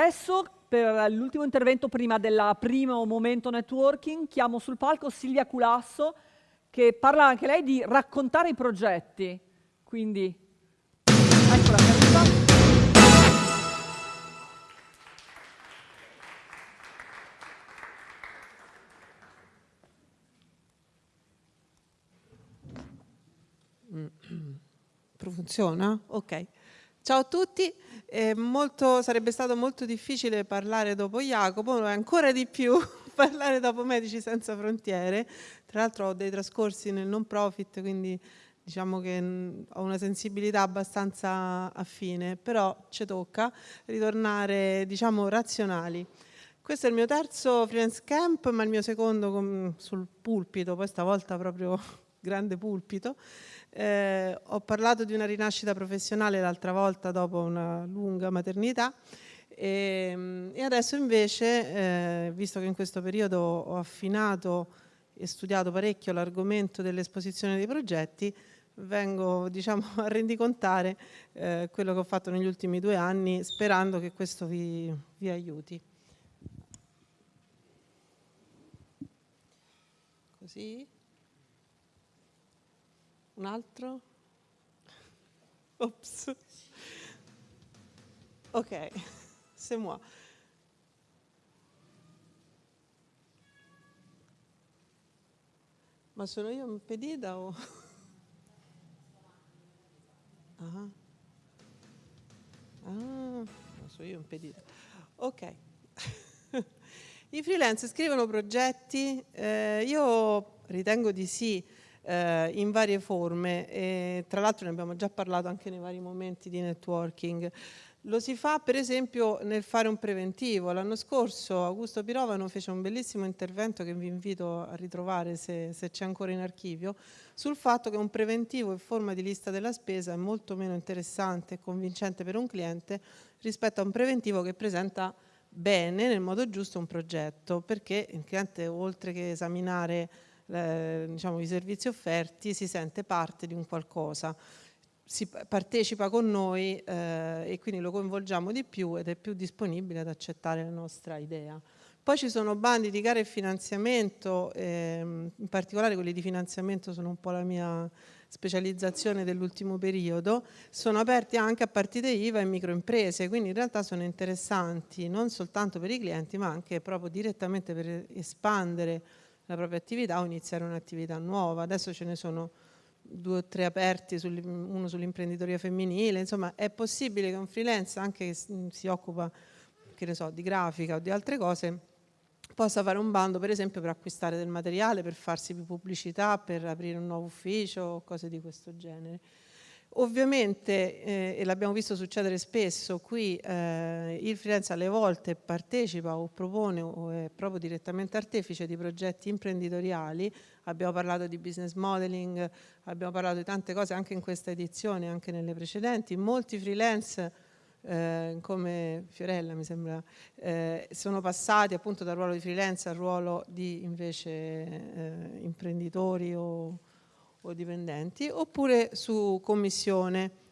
Adesso, per l'ultimo intervento prima del primo momento networking, chiamo sul palco Silvia Culasso, che parla anche lei di raccontare i progetti. Quindi, eccola che arriva. Funziona? Ok. Ciao a tutti, molto, sarebbe stato molto difficile parlare dopo Jacopo, ma ancora di più parlare dopo Medici Senza Frontiere. Tra l'altro ho dei trascorsi nel non profit, quindi diciamo che mm, ho una sensibilità abbastanza affine, però ci tocca ritornare diciamo razionali. Questo è il mio terzo freelance camp, ma il mio secondo sul pulpito, poi stavolta proprio grande pulpito. Eh, ho parlato di una rinascita professionale l'altra volta dopo una lunga maternità e, ehm, e adesso invece, eh, visto che in questo periodo ho affinato e studiato parecchio l'argomento dell'esposizione dei progetti, vengo diciamo, a rendicontare eh, quello che ho fatto negli ultimi due anni sperando che questo vi, vi aiuti. Così. Un altro? Ops. Ok, c'est moi. Ma sono io impedita o... Ah, ah sono io impedita. Ok. I freelance scrivono progetti? Eh, io ritengo di sì eh, in varie forme e tra l'altro ne abbiamo già parlato anche nei vari momenti di networking. Lo si fa per esempio nel fare un preventivo. L'anno scorso Augusto Pirovano fece un bellissimo intervento che vi invito a ritrovare se, se c'è ancora in archivio, sul fatto che un preventivo in forma di lista della spesa è molto meno interessante e convincente per un cliente rispetto a un preventivo che presenta bene, nel modo giusto, un progetto, perché il cliente oltre che esaminare eh, diciamo, i servizi offerti si sente parte di un qualcosa, si partecipa con noi eh, e quindi lo coinvolgiamo di più ed è più disponibile ad accettare la nostra idea. Poi ci sono bandi di gara e finanziamento, ehm, in particolare quelli di finanziamento sono un po' la mia specializzazione dell'ultimo periodo, sono aperti anche a partite IVA e microimprese, quindi in realtà sono interessanti non soltanto per i clienti ma anche proprio direttamente per espandere la propria attività o iniziare un'attività nuova. Adesso ce ne sono due o tre aperti, uno sull'imprenditoria femminile, insomma è possibile che un freelance anche che si occupa che ne so, di grafica o di altre cose possa fare un bando per esempio per acquistare del materiale, per farsi pubblicità, per aprire un nuovo ufficio o cose di questo genere. Ovviamente, eh, e l'abbiamo visto succedere spesso, qui eh, il freelance alle volte partecipa o propone o è proprio direttamente artefice di progetti imprenditoriali, abbiamo parlato di business modeling, abbiamo parlato di tante cose anche in questa edizione, anche nelle precedenti, molti freelance eh, come Fiorella mi sembra, eh, sono passati appunto dal ruolo di freelance al ruolo di invece eh, imprenditori o o dipendenti, oppure su commissione.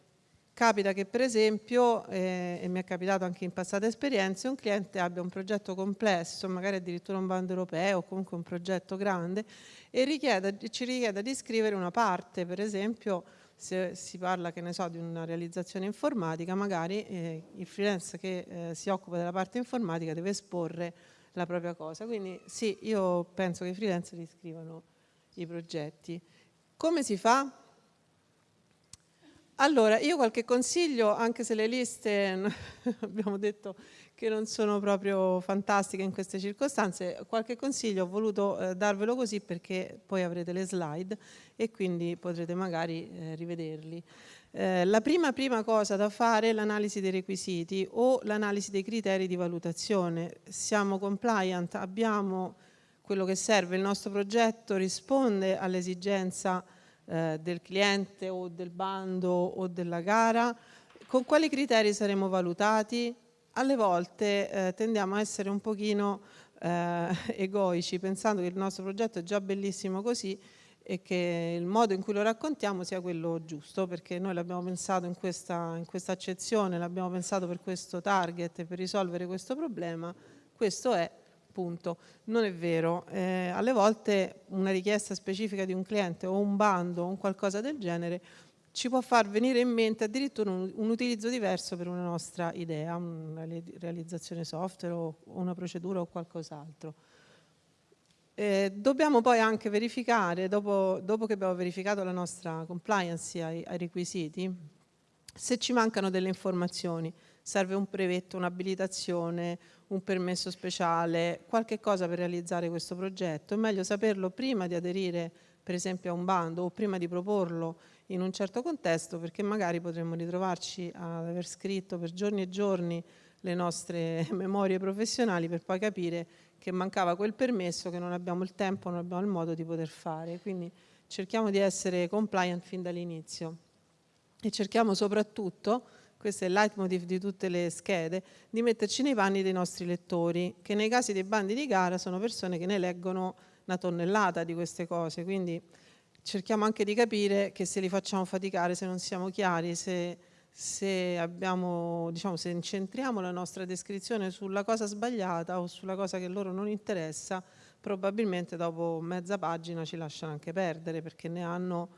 Capita che per esempio, eh, e mi è capitato anche in passate esperienze, un cliente abbia un progetto complesso, magari addirittura un bando europeo o comunque un progetto grande e richieda, ci richieda di scrivere una parte, per esempio se si parla che ne so, di una realizzazione informatica, magari eh, il freelance che eh, si occupa della parte informatica deve esporre la propria cosa. Quindi sì, io penso che i freelance riscrivano i progetti. Come si fa? Allora, io qualche consiglio, anche se le liste abbiamo detto che non sono proprio fantastiche in queste circostanze, qualche consiglio ho voluto eh, darvelo così perché poi avrete le slide e quindi potrete magari eh, rivederli. Eh, la prima, prima cosa da fare è l'analisi dei requisiti o l'analisi dei criteri di valutazione. Siamo compliant, abbiamo quello che serve, il nostro progetto risponde all'esigenza eh, del cliente o del bando o della gara, con quali criteri saremo valutati? Alle volte eh, tendiamo a essere un pochino eh, egoici pensando che il nostro progetto è già bellissimo così e che il modo in cui lo raccontiamo sia quello giusto, perché noi l'abbiamo pensato in questa, in questa accezione, l'abbiamo pensato per questo target, per risolvere questo problema, questo è, punto. Non è vero, eh, alle volte una richiesta specifica di un cliente o un bando o un qualcosa del genere ci può far venire in mente addirittura un, un utilizzo diverso per una nostra idea, una realizzazione software o una procedura o qualcos'altro. Eh, dobbiamo poi anche verificare, dopo, dopo, che abbiamo verificato la nostra compliance ai, ai, requisiti, se ci mancano delle informazioni, serve un brevetto, un'abilitazione, un permesso speciale, qualche cosa per realizzare questo progetto, è meglio saperlo prima di aderire per esempio a un bando o prima di proporlo in un certo contesto perché magari potremmo ritrovarci ad aver scritto per giorni e giorni le nostre memorie professionali per poi capire che mancava quel permesso che non abbiamo il tempo, non abbiamo il modo di poter fare. Quindi cerchiamo di essere compliant fin dall'inizio e cerchiamo soprattutto, questo è il leitmotiv di tutte le schede, di metterci nei panni dei nostri lettori, che nei casi dei bandi di gara sono persone che ne leggono una tonnellata di queste cose, quindi cerchiamo anche di capire che se li facciamo faticare, se non siamo chiari, se se, abbiamo, diciamo, se incentriamo la nostra descrizione sulla cosa sbagliata o sulla cosa che loro non interessa, probabilmente dopo mezza pagina ci lasciano anche perdere perché ne hanno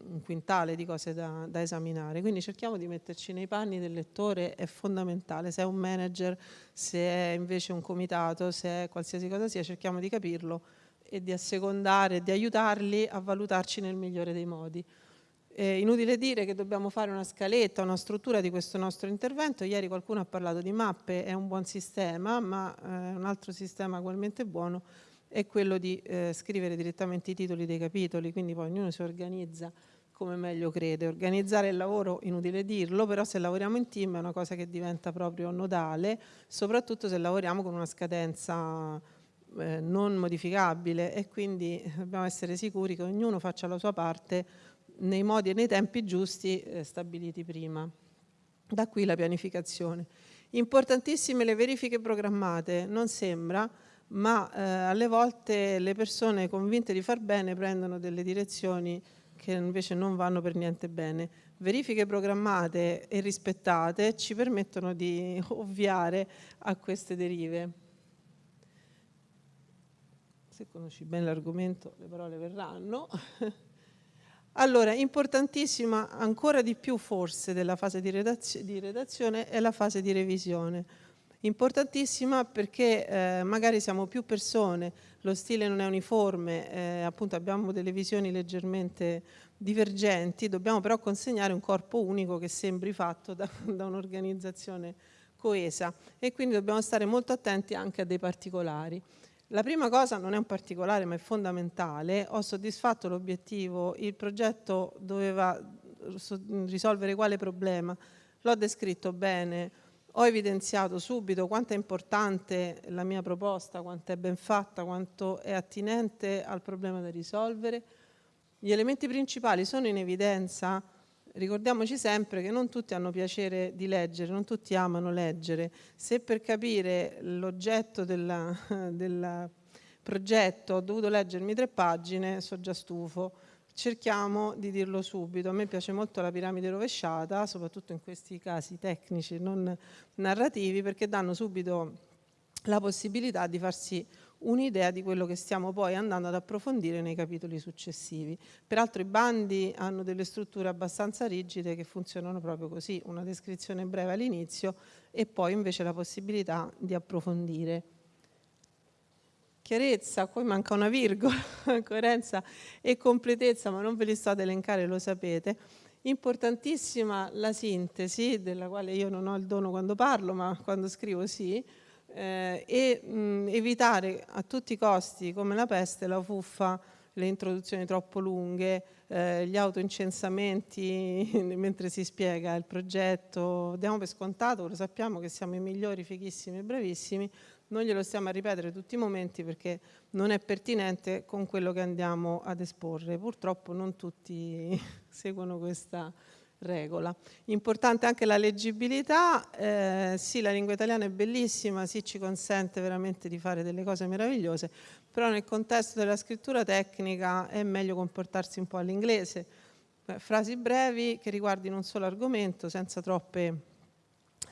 un quintale di cose da, da, esaminare. Quindi cerchiamo di metterci nei panni del lettore, è fondamentale. Se è un manager, se è invece un comitato, se è qualsiasi cosa sia, cerchiamo di capirlo e di assecondare, di aiutarli a valutarci nel migliore dei modi. Eh, inutile dire che dobbiamo fare una scaletta, una struttura di questo nostro intervento. Ieri qualcuno ha parlato di mappe, è un buon sistema, ma eh, un altro sistema ugualmente buono è quello di eh, scrivere direttamente i titoli dei capitoli, quindi poi ognuno si organizza come meglio crede. Organizzare il lavoro, inutile dirlo, però se lavoriamo in team è una cosa che diventa proprio nodale, soprattutto se lavoriamo con una scadenza eh, non modificabile e quindi dobbiamo essere sicuri che ognuno faccia la sua parte nei modi e nei tempi giusti eh, stabiliti prima. Da qui la pianificazione. Importantissime le verifiche programmate, non sembra, ma eh, alle volte le persone convinte di far bene prendono delle direzioni che invece non vanno per niente bene. Verifiche programmate e rispettate ci permettono di ovviare a queste derive. Se conosci bene l'argomento le parole verranno. Allora, importantissima ancora di più forse della fase di, redazio di redazione è la fase di revisione. Importantissima perché eh, magari siamo più persone, lo stile non è uniforme, eh, appunto abbiamo delle visioni leggermente divergenti, dobbiamo però consegnare un corpo unico che sembri fatto da, da un'organizzazione coesa e quindi dobbiamo stare molto attenti anche a dei particolari. La prima cosa non è un particolare ma è fondamentale, ho soddisfatto l'obiettivo, il progetto doveva risolvere quale problema, l'ho descritto bene, ho evidenziato subito quanto è importante la mia proposta, quanto è ben fatta, quanto è attinente al problema da risolvere. Gli elementi principali sono in evidenza, ricordiamoci sempre che non tutti hanno piacere di leggere, non tutti amano leggere. Se per capire l'oggetto del progetto ho dovuto leggermi tre pagine, so già stufo. Cerchiamo di dirlo subito. A me piace molto la piramide rovesciata, soprattutto in questi casi tecnici, non narrativi, perché danno subito la possibilità di farsi un'idea di quello che stiamo poi andando ad approfondire nei capitoli successivi. Peraltro i bandi hanno delle strutture abbastanza rigide che funzionano proprio così, una descrizione breve all'inizio e poi invece la possibilità di approfondire. Chiarezza, poi manca una virgola, coerenza e completezza, ma non ve li sto ad elencare, lo sapete. Importantissima la sintesi, della quale io non ho il dono quando parlo, ma quando scrivo sì, eh, e mh, evitare a tutti i costi, come la peste, la fuffa, le introduzioni troppo lunghe, eh, gli autoincensamenti mentre si spiega il progetto, diamo per scontato, lo sappiamo che siamo i migliori, fighissimi e bravissimi, non glielo stiamo a ripetere tutti i momenti perché non è pertinente con quello che andiamo ad esporre. Purtroppo non tutti seguono questa regola. Importante anche la leggibilità, eh, sì la lingua italiana è bellissima, sì ci consente veramente di fare delle cose meravigliose, però nel contesto della scrittura tecnica è meglio comportarsi un po' all'inglese, frasi brevi che riguardino un solo argomento senza, troppe,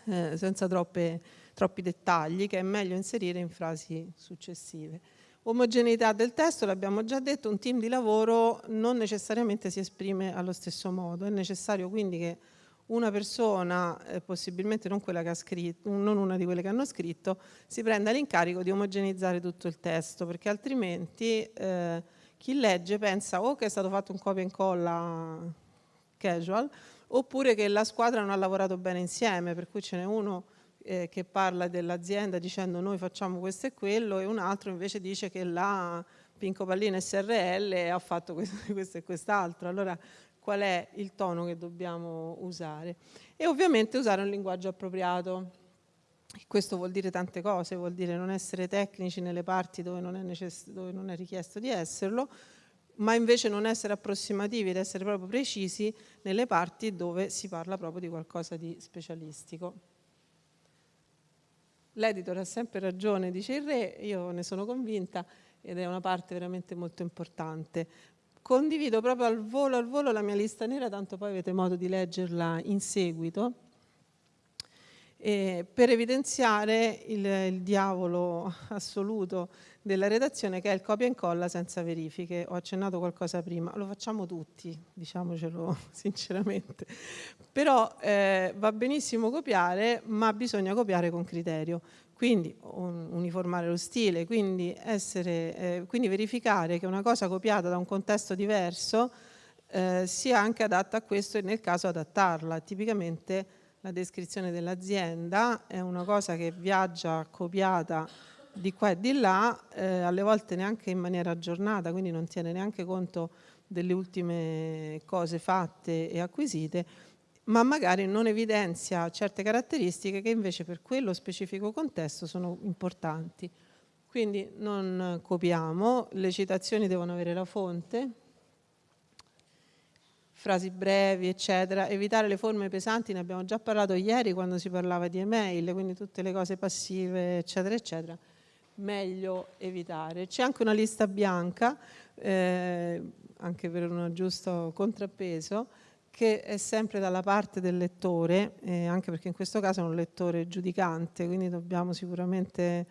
eh, senza troppe, troppi dettagli che è meglio inserire in frasi successive. Omogeneità del testo, l'abbiamo già detto, un team di lavoro non necessariamente si esprime allo stesso modo, è necessario quindi che una persona, eh, possibilmente non, quella che ha scritto, non una di quelle che hanno scritto, si prenda l'incarico di omogenizzare tutto il testo, perché altrimenti eh, chi legge pensa o che è stato fatto un copia e incolla casual, oppure che la squadra non ha lavorato bene insieme, per cui ce n'è uno eh, che parla dell'azienda dicendo noi facciamo questo e quello e un altro invece dice che la Pinco Pallina SRL ha fatto questo, questo e quest'altro. Allora qual è il tono che dobbiamo usare? E ovviamente usare un linguaggio appropriato. Questo vuol dire tante cose, vuol dire non essere tecnici nelle parti dove non è, dove non è richiesto di esserlo, ma invece non essere approssimativi ed essere proprio precisi nelle parti dove si parla proprio di qualcosa di specialistico. L'editor ha sempre ragione, dice il re, io ne sono convinta ed è una parte veramente molto importante. Condivido proprio al volo al volo la mia lista nera, tanto poi avete modo di leggerla in seguito, eh, per evidenziare il, il diavolo assoluto della redazione che è il copia e incolla senza verifiche. Ho accennato qualcosa prima, lo facciamo tutti, diciamocelo sinceramente. Però eh, va benissimo copiare, ma bisogna copiare con criterio. Quindi un, uniformare lo stile, quindi, essere, eh, quindi, verificare che una cosa copiata da un contesto diverso eh, sia anche adatta a questo e nel caso adattarla. Tipicamente la descrizione dell'azienda è una cosa che viaggia copiata di qua e di là, eh, alle volte neanche in maniera aggiornata, quindi non tiene neanche conto delle ultime cose fatte e acquisite, ma magari non evidenzia certe caratteristiche che invece per quello specifico contesto sono importanti. Quindi non copiamo, le citazioni devono avere la fonte, frasi brevi, eccetera. Evitare le forme pesanti, ne abbiamo già parlato ieri quando si parlava di email, quindi tutte le cose passive, eccetera, eccetera meglio evitare. C'è anche una lista bianca, eh, anche per un giusto contrappeso, che è sempre dalla parte del lettore, eh, anche perché in questo caso è un lettore giudicante, quindi dobbiamo sicuramente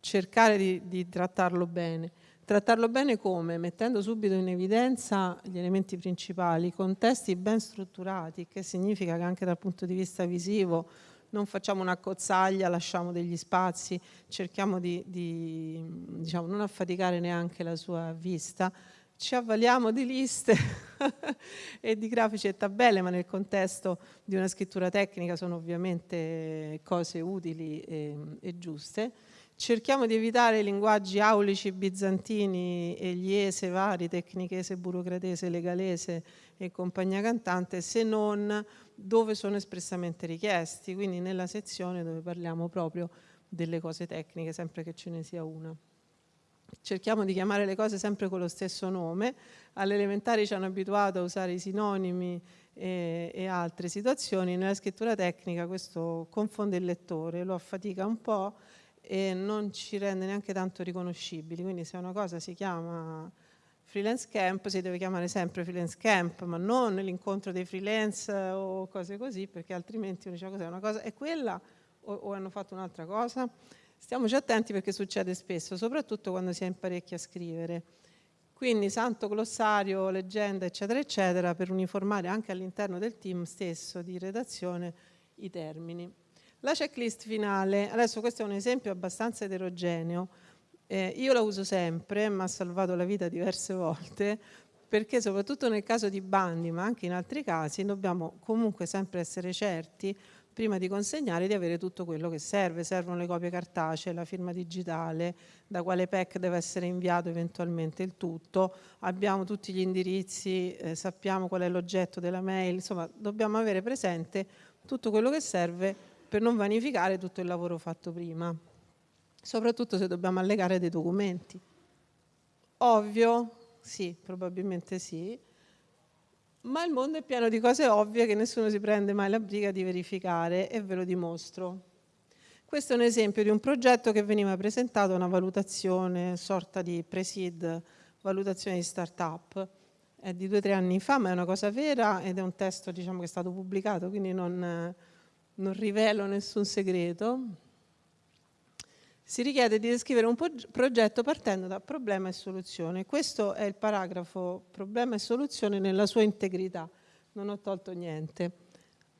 cercare di, di trattarlo bene. Trattarlo bene come? Mettendo subito in evidenza gli elementi principali, con testi ben strutturati, che significa che anche dal punto di vista visivo non facciamo una cozzaglia, lasciamo degli spazi, cerchiamo di, di diciamo, non affaticare neanche la sua vista, ci avvaliamo di liste e di grafici e tabelle, ma nel contesto di una scrittura tecnica sono ovviamente cose utili e, e giuste. Cerchiamo di evitare i linguaggi aulici, bizantini, egliese, vari, tecnichese, burocratese, legalese e compagnia cantante, se non dove sono espressamente richiesti, quindi nella sezione dove parliamo proprio delle cose tecniche, sempre che ce ne sia una. Cerchiamo di chiamare le cose sempre con lo stesso nome, alle elementari ci hanno abituato a usare i sinonimi e, e altre situazioni, nella scrittura tecnica questo confonde il lettore, lo affatica un po' e non ci rende neanche tanto riconoscibili, quindi se una cosa si chiama freelance camp si deve chiamare sempre freelance camp, ma non l'incontro dei freelance o cose così, perché altrimenti uno dice cos'è una cosa, è quella o, o hanno fatto un'altra cosa? Stiamoci attenti perché succede spesso, soprattutto quando si è in parecchi a scrivere. Quindi santo glossario, leggenda, eccetera, eccetera, per uniformare anche all'interno del team stesso di redazione i termini. La checklist finale, adesso questo è un esempio abbastanza eterogeneo, eh, io la uso sempre, mi ha salvato la vita diverse volte, perché soprattutto nel caso di bandi, ma anche in altri casi, dobbiamo comunque sempre essere certi, prima di consegnare, di avere tutto quello che serve. Servono le copie cartacee, la firma digitale, da quale PEC deve essere inviato eventualmente il tutto, abbiamo tutti gli indirizzi, eh, sappiamo qual è l'oggetto della mail, insomma dobbiamo avere presente tutto quello che serve per non vanificare tutto il lavoro fatto prima soprattutto se dobbiamo allegare dei documenti. Ovvio? Sì, probabilmente sì. ma il mondo è pieno di cose ovvie che nessuno si prende mai la briga di verificare e ve lo dimostro. Questo è un esempio di un progetto che veniva presentato a una valutazione, sorta di pre-seed, valutazione di start-up. È di due o tre anni fa, ma è una cosa vera ed è un testo diciamo, che è stato pubblicato, quindi non, non rivelo nessun segreto. Si richiede di descrivere un progetto partendo da problema e soluzione. Questo è il paragrafo problema e soluzione nella sua integrità, non ho tolto niente.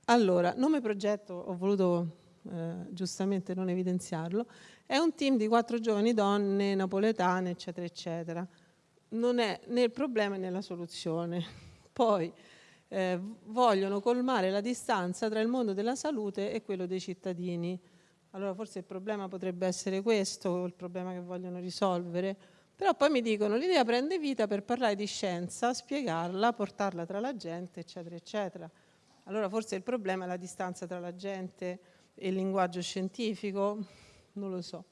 Allora, nome progetto, ho voluto eh, giustamente non evidenziarlo, è un team di quattro giovani donne napoletane, eccetera, eccetera. Non è né il problema né la soluzione. Poi eh, vogliono colmare la distanza tra il mondo della salute e quello dei cittadini allora forse il problema potrebbe essere questo, il problema che vogliono risolvere, però poi mi dicono l'idea prende vita per parlare di scienza, spiegarla, portarla tra la gente, eccetera, eccetera. Allora forse il problema è la distanza tra la gente e il linguaggio scientifico, non lo so.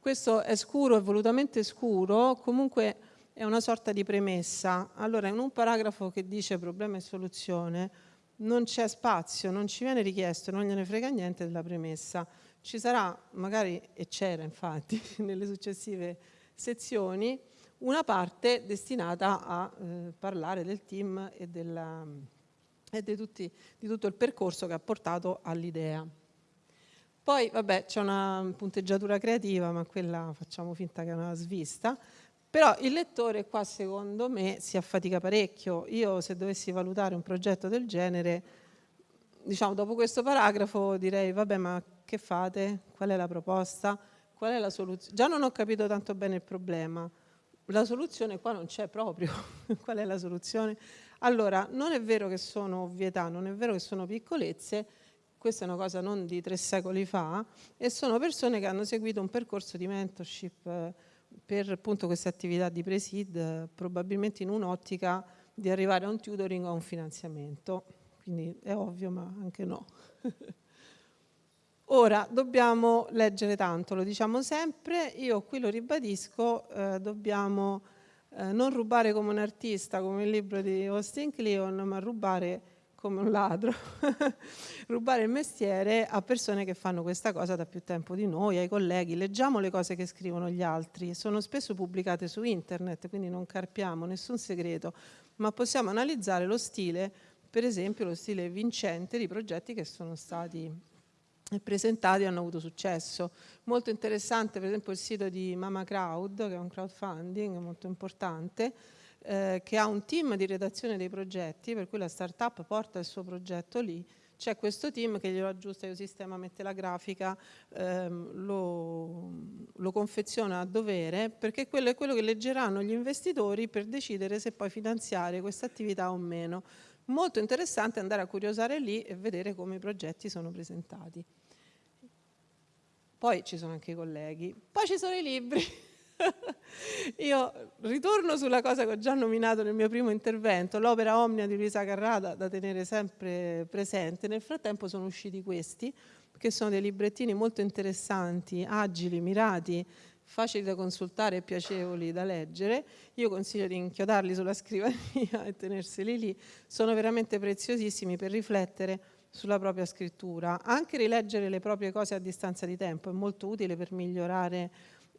Questo è scuro, è volutamente scuro, comunque è una sorta di premessa. Allora in un paragrafo che dice problema e soluzione non c'è spazio, non ci viene richiesto, non gliene frega niente della premessa. Ci sarà magari, e c'era infatti nelle successive sezioni, una parte destinata a eh, parlare del team e, della, e di, tutti, di tutto il percorso che ha portato all'idea. Poi, vabbè, c'è una punteggiatura creativa, ma quella facciamo finta che è una svista, però il lettore qua secondo me si affatica parecchio. Io se dovessi valutare un progetto del genere, diciamo dopo questo paragrafo direi vabbè ma che fate? Qual è la proposta? Qual è la soluzione? Già non ho capito tanto bene il problema. La soluzione qua non c'è proprio. Qual è la soluzione? Allora, non è vero che sono ovvietà, non è vero che sono piccolezze, questa è una cosa non di tre secoli fa, e sono persone che hanno seguito un percorso di mentorship eh, per appunto queste attività di presid, probabilmente in un'ottica di arrivare a un tutoring o a un finanziamento. Quindi è ovvio, ma anche no. Ora, dobbiamo leggere tanto, lo diciamo sempre, io qui lo ribadisco, eh, dobbiamo eh, non rubare come un artista, come il libro di Austin Kleon, ma rubare come un ladro, rubare il mestiere a persone che fanno questa cosa da più tempo di noi, ai colleghi, leggiamo le cose che scrivono gli altri, sono spesso pubblicate su internet, quindi non carpiamo nessun segreto, ma possiamo analizzare lo stile, per esempio lo stile vincente di progetti che sono stati presentati hanno avuto successo. Molto interessante per esempio il sito di Mama Crowd, che è un crowdfunding molto importante, eh, che ha un team di redazione dei progetti, per cui la startup porta il suo progetto lì, c'è questo team che glielo aggiusta il sistema, mette la grafica, ehm, lo, lo, confeziona a dovere, perché quello è quello che leggeranno gli investitori per decidere se poi finanziare questa attività o meno. Molto interessante andare a curiosare lì e vedere come i progetti sono presentati. Poi ci sono anche i colleghi, poi ci sono i libri. Io ritorno sulla cosa che ho già nominato nel mio primo intervento, l'opera Omnia di Luisa Carrada da tenere sempre presente. Nel frattempo sono usciti questi, che sono dei librettini molto interessanti, agili, mirati, facili da consultare e piacevoli da leggere. Io consiglio di inchiodarli sulla scrivania e tenerseli lì. Sono veramente preziosissimi per riflettere sulla propria scrittura. Anche rileggere le proprie cose a distanza di tempo è molto utile per migliorare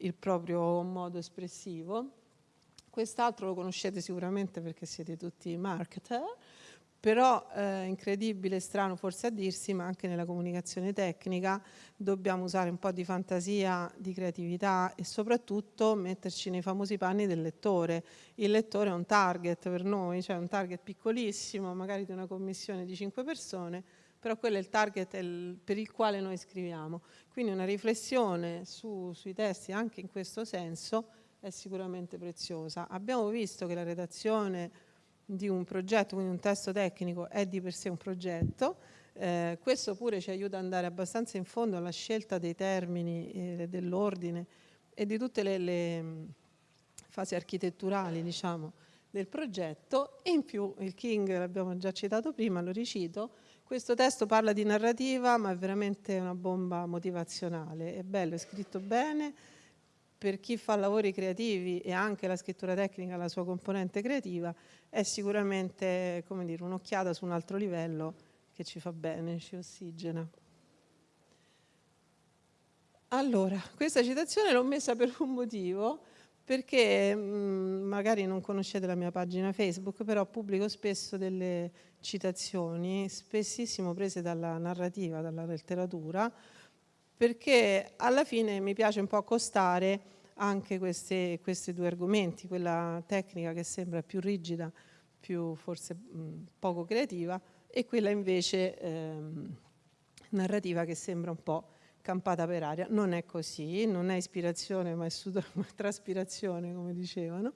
il proprio modo espressivo. Quest'altro lo conoscete sicuramente perché siete tutti marketer, però eh, incredibile, strano forse a dirsi, ma anche nella comunicazione tecnica dobbiamo usare un po' di fantasia, di creatività e soprattutto metterci nei famosi panni del lettore. Il lettore è un target per noi, cioè un target piccolissimo, magari di una commissione di cinque persone, però quello è il target per il quale noi scriviamo. Quindi una riflessione su, sui testi anche in questo senso è sicuramente preziosa. Abbiamo visto che la redazione di un progetto, quindi un testo tecnico, è di per sé un progetto, eh, questo pure ci aiuta ad andare abbastanza in fondo alla scelta dei termini, eh, dell'ordine e di tutte le, le fasi architetturali diciamo, del progetto e in più il King, l'abbiamo già citato prima, lo ricito, questo testo parla di narrativa, ma è veramente una bomba motivazionale. È bello, è scritto bene, per chi fa lavori creativi e anche la scrittura tecnica, la sua componente creativa, è sicuramente un'occhiata su un altro livello che ci fa bene, ci ossigena. Allora, questa citazione l'ho messa per un motivo, perché mh, mm, magari non conoscete la mia pagina Facebook, però pubblico spesso delle citazioni, spessissimo prese dalla narrativa, dalla letteratura, perché alla fine mi piace un po' accostare anche questi due argomenti, quella tecnica che sembra più rigida, più forse mh, poco creativa, e quella invece ehm, narrativa che sembra un po' campata per aria. Non è così, non è ispirazione ma è traspirazione, come dicevano.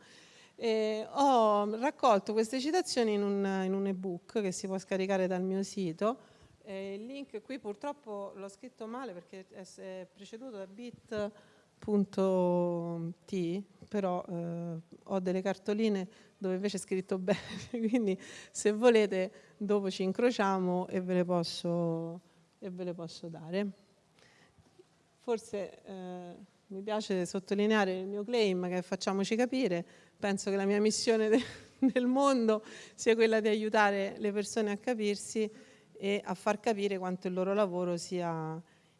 E ho raccolto queste citazioni in un, in un ebook che si può scaricare dal mio sito. E il link qui purtroppo l'ho scritto male perché è preceduto da bit.t, però eh, ho delle cartoline dove invece è scritto bene, quindi se volete dopo ci incrociamo e ve le posso, e ve le posso dare. Forse eh, mi piace sottolineare il mio claim che facciamoci capire, penso che la mia missione de nel mondo sia quella di aiutare le persone a capirsi e a far capire quanto il loro lavoro sia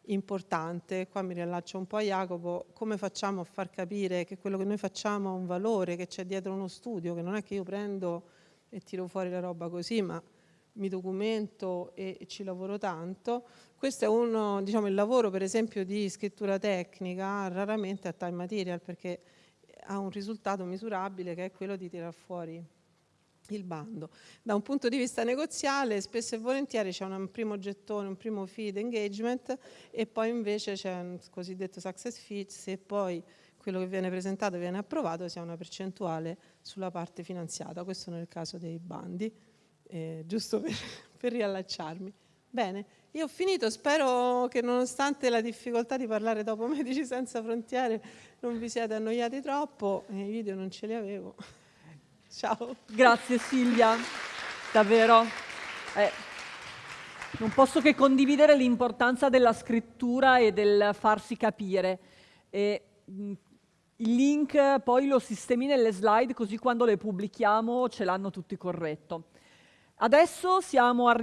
importante. Qua mi riallaccio un po' a Jacopo, come facciamo a far capire che quello che noi facciamo ha un valore, che c'è dietro uno studio, che non è che io prendo e tiro fuori la roba così, ma mi documento e ci lavoro tanto. Questo è uno, diciamo, il lavoro per esempio di scrittura tecnica raramente a time material perché ha un risultato misurabile che è quello di tirar fuori il bando. Da un punto di vista negoziale spesso e volentieri c'è un primo gettone, un primo feed engagement e poi invece c'è un cosiddetto success fee se poi quello che viene presentato viene approvato si ha una percentuale sulla parte finanziata, questo nel caso dei bandi eh, giusto per, per riallacciarmi. Bene, io ho finito, spero che nonostante la difficoltà di parlare dopo Medici Senza Frontiere non vi siate annoiati troppo, i video non ce li avevo. Ciao. Grazie Silvia, davvero. Eh, non posso che condividere l'importanza della scrittura e del farsi capire. E, mh, il link poi lo sistemi nelle slide così quando le pubblichiamo ce l'hanno tutti corretto. Adesso siamo arrivati